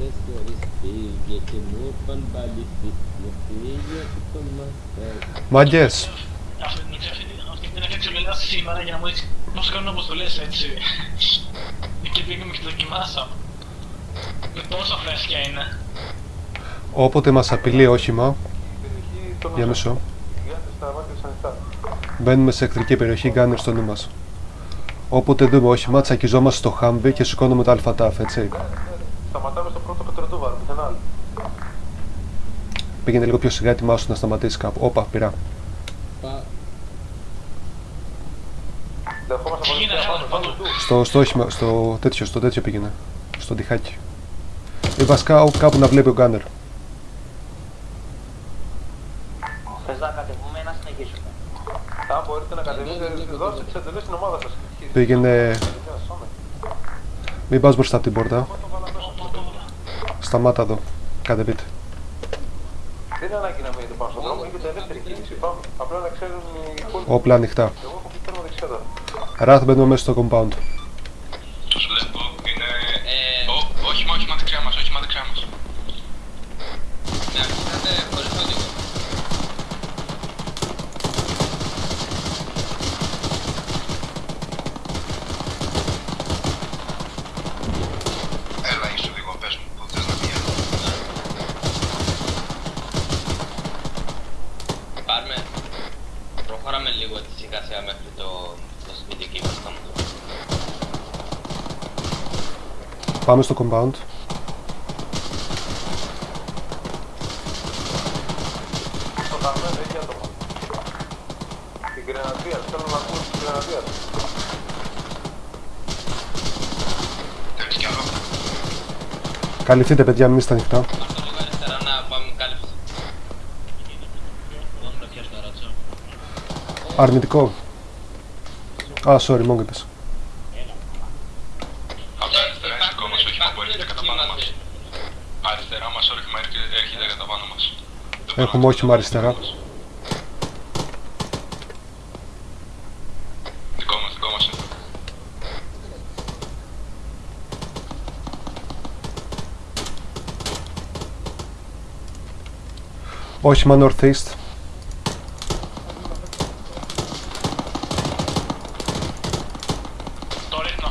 Αυτές χωρίς πήγε και μου είπαν πάλι μου πήγε και το μαθαίνω. Μάγκες, Αυτή την αυτή την έφτιαξε μετά σήμερα για να μου δείξει πώς κάνουν αποστολές έτσι. Και πήγαμε και το δοκιμάσαμε. Και πόσο φρέσκια είναι. όποτε μας απειλεί όχημα, για μισό, μπαίνουμε σε εχθρική περιοχή γκάνερ στο νου μας. Όποτε δούμε όχημα, τσακιζόμαστε στο χάμβι και σηκώνουμε το αλφατάφ, έτσι. Πήγαινε λίγο πιο σιγά, ετοιμάσου να σταματήσεις κάπου. Όπα, πειρά. Πα, Δεχόμαστε Τι γίνεται, βοήθεια πάμε, πάνω, πάμε. πάνω του. Στο, στο όχημα, στο τέτοιο, στο τέτοιο πήγαινε. Στο τυχάκι. Ή βασικά όπου κάπου να βλέπει ο γκάνερ. Θες να κατεβούμε ή να συνεχίσουμε. Αν μπορείτε να κατεβείτε, δώστε τις εντολές στην ομάδα σας. Πήγαινε. Μην πας μπροστά από την πόρτα. Σταμάτα εδώ. Κατεβείτε. Δεν είναι ανάγκη να μείνετε πάνω στον δρόμο, έχετε ελεύθερη κίνηση. Πάμε. Απλά να ξέρουν οι υπόλοιποι. Όπλα ανοιχτά. Εγώ έχω πει τέρμα δεξιά τώρα. Ραθ μπαίνουμε μέσα στο compound. Τους βλέπω, είναι... Ω, όχημα, όχημα δεξιά μας, όχημα δεξιά μας. Ναι, αφήσατε χωρίς οδηγό. Έλα, είσαι οδηγό, πες μου, που θες να πηγαίνω. Πάρουμε. Προχωράμε λίγο τη σιγά σιγά μέχρι το, το σπίτι εκεί που θα μου το. Πάμε στο compound. Στο χαμένο έχει άτομα. Την Γρεναδία, θέλω να ακούσω την Γρεναδία. Θέλεις κι άλλο. Καλυφθείτε, παιδιά, μην είστε ανοιχτά. Πάρ' το λίγο αριστερά να πάμε κάλυψη. Αρνητικό. Α, sorry, μόνο είπες. Από τα αριστερά είναι δικό μας όχημα που έρχεται κατά πάνω μας. Αριστερά μας όχημα έρχεται έρχεται κατά πάνω μας. Δεν μπορώ Έχουμε να όχημα αριστερά. Δικό μας, δικό μας είναι. Όχημα northeast. Το ρίχνω.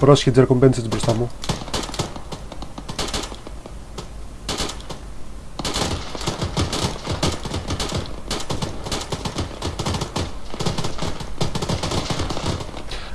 Πρόσχη τζερκομπέντσιτς μπροστά μου.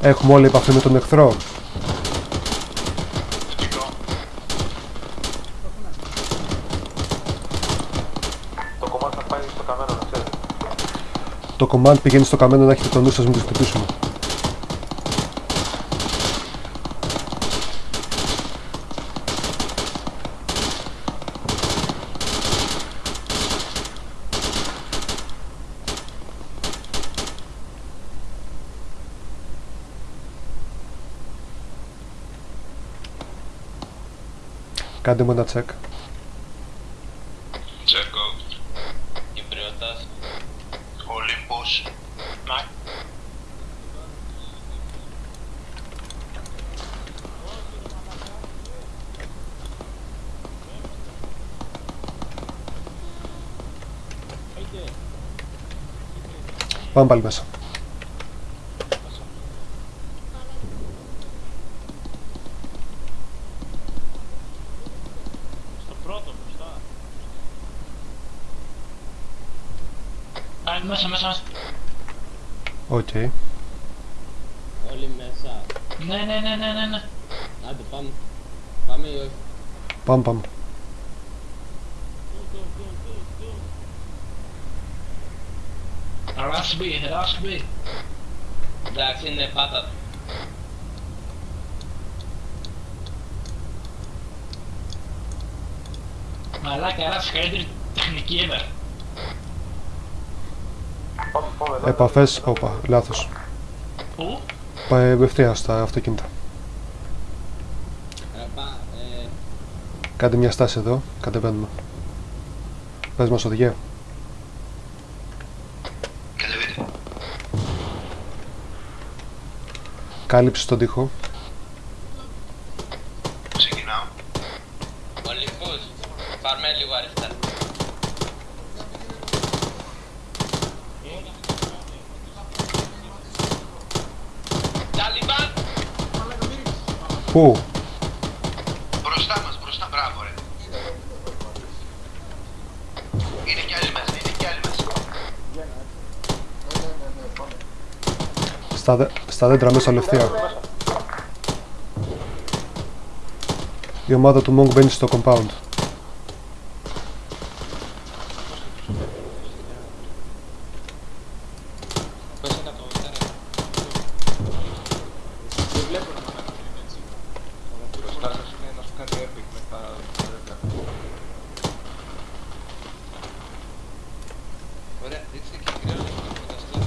Έχουμε όλη επαφή με τον εχθρό. Θετικό. Το κομμάτι θα πάει στο καμένο, να ξέρετε. Το command πηγαίνει στο καμένο να έχετε το νου σας μην το χτυπήσουμε. Κάντε μου ένα check. Τσέρκο. Κυπριώτας. Ολύμπος. Να. Πάμε πάλι μέσα. Στο πρώτο μπροστά. Α, είναι μέσα, μέσα, μέσα. Οκ. όλοι μέσα. Ναι, ναι, ναι, ναι, ναι, ναι. Άντε πάμε. Πάμε ή όχι; Πάμε, πάμε. Rush B, rush B. Εντάξει, είναι πάτα. Μαλάκα, ένα καλύτερη τεχνική ever. Πάμε, πάμε εδώ. Επαφές, όπα, λάθος. Πού; Πάει ευθεία στα αυτοκίνητα. Ε, πα- ε, Κάντε μια στάση εδώ, κατεβαίνουμε. Πες μας οδηγέ. Κατεβείτε. Κάλυψη στον τοίχο. Πού; Μπροστά μας, μπροστά, μπράβο ρε. Είναι κι άλλοι μέσα, είναι κι άλλοι μέσα. Στα, δε- στα δέντρα μέσα λευθεία. Η ομάδα του Monk μπαίνει στο compound. Μπροστά σας είναι να σου κάνει epic με τα δέντρα. Ωραία, δείξτε και κυρίως να φανταστώ.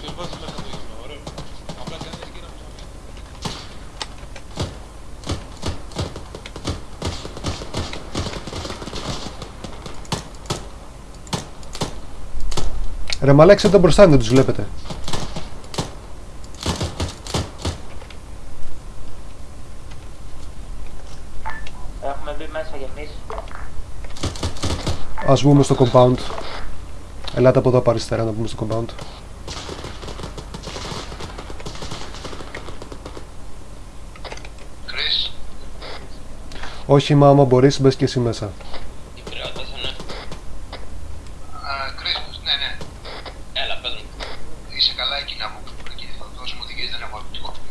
Ποιος βάζει μέσα το γύμα, ωραίο. Απλά κάνεις γύρα μου σαν Ρε μαλάξε τον μπροστά δεν τους βλέπετε. Έχουμε μπει μέσα κι εμείς. Ας βγούμε στο compound. Ελάτε από εδώ από αριστερά να μπούμε στο compound. Chris, Όχι μα άμα μπορείς μπες και εσύ μέσα. Η πυρεώτας, ναι. α, Chris, ναι, ναι. Έλα, πες μου. Είσαι καλά εκεί να μου εκεί θα δώσουμε οδηγίες, δεν έχω απτικό. Τέρμα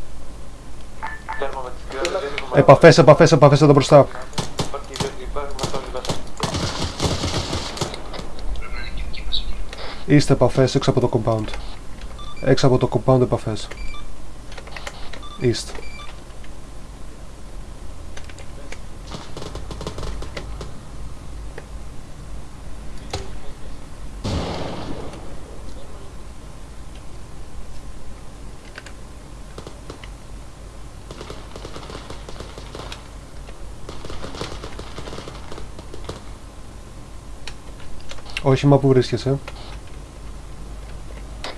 με τις κυρίες, δεν έχουμε- Επαφές, επαφές, επαφές εδώ μπροστά. Υπάρχει, υπάρχει, υπάρχει, είμαστε όλοι μέσα. Πρέπει να είναι και εκεί μέσα. Είστε επαφές έξω από το compound. Έξω από το compound επαφές. Είστε. Όχι, μα που βρίσκεσαι;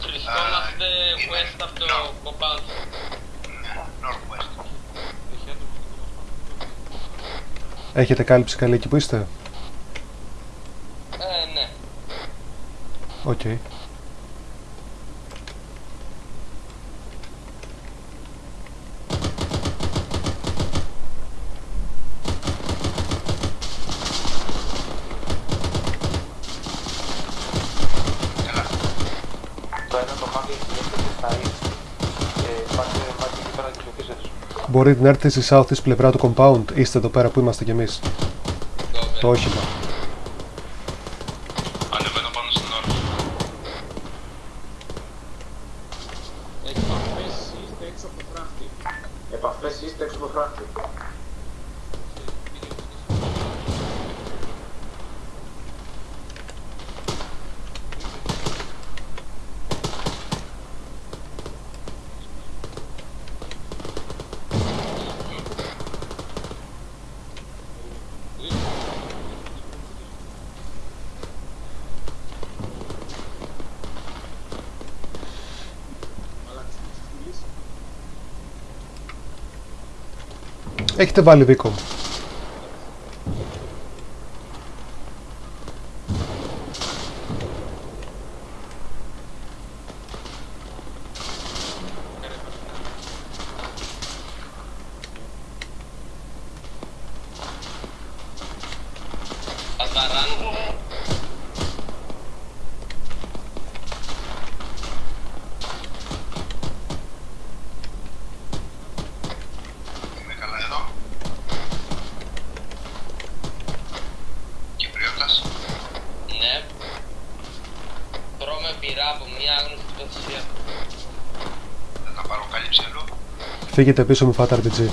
Βρισκόμαστε είμαι- west από το no. compound. Ναι, Northwest. Έχετε κάλυψη καλή εκεί που είστε; Ε, ναι. Οκ. Έλα. Το ένα το μάτι έχει στα ίς. Και πάτε μάτι εκεί πέρα και ψηφίσετε τους. Μπορείτε να έρθετε στη southeast πλευρά του compound. Είστε εδώ πέρα που είμαστε κι εμείς. Go, Το όχημα. Ανεβαίνω πάνω στην ώρα. επαφές είστε έξω από το φράχτη. Επαφές είστε έξω από το φράχτη. echte Weile bekommen Φύγετε πίσω μου φάτα RPG.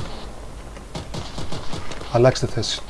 Αλλάξτε θέση.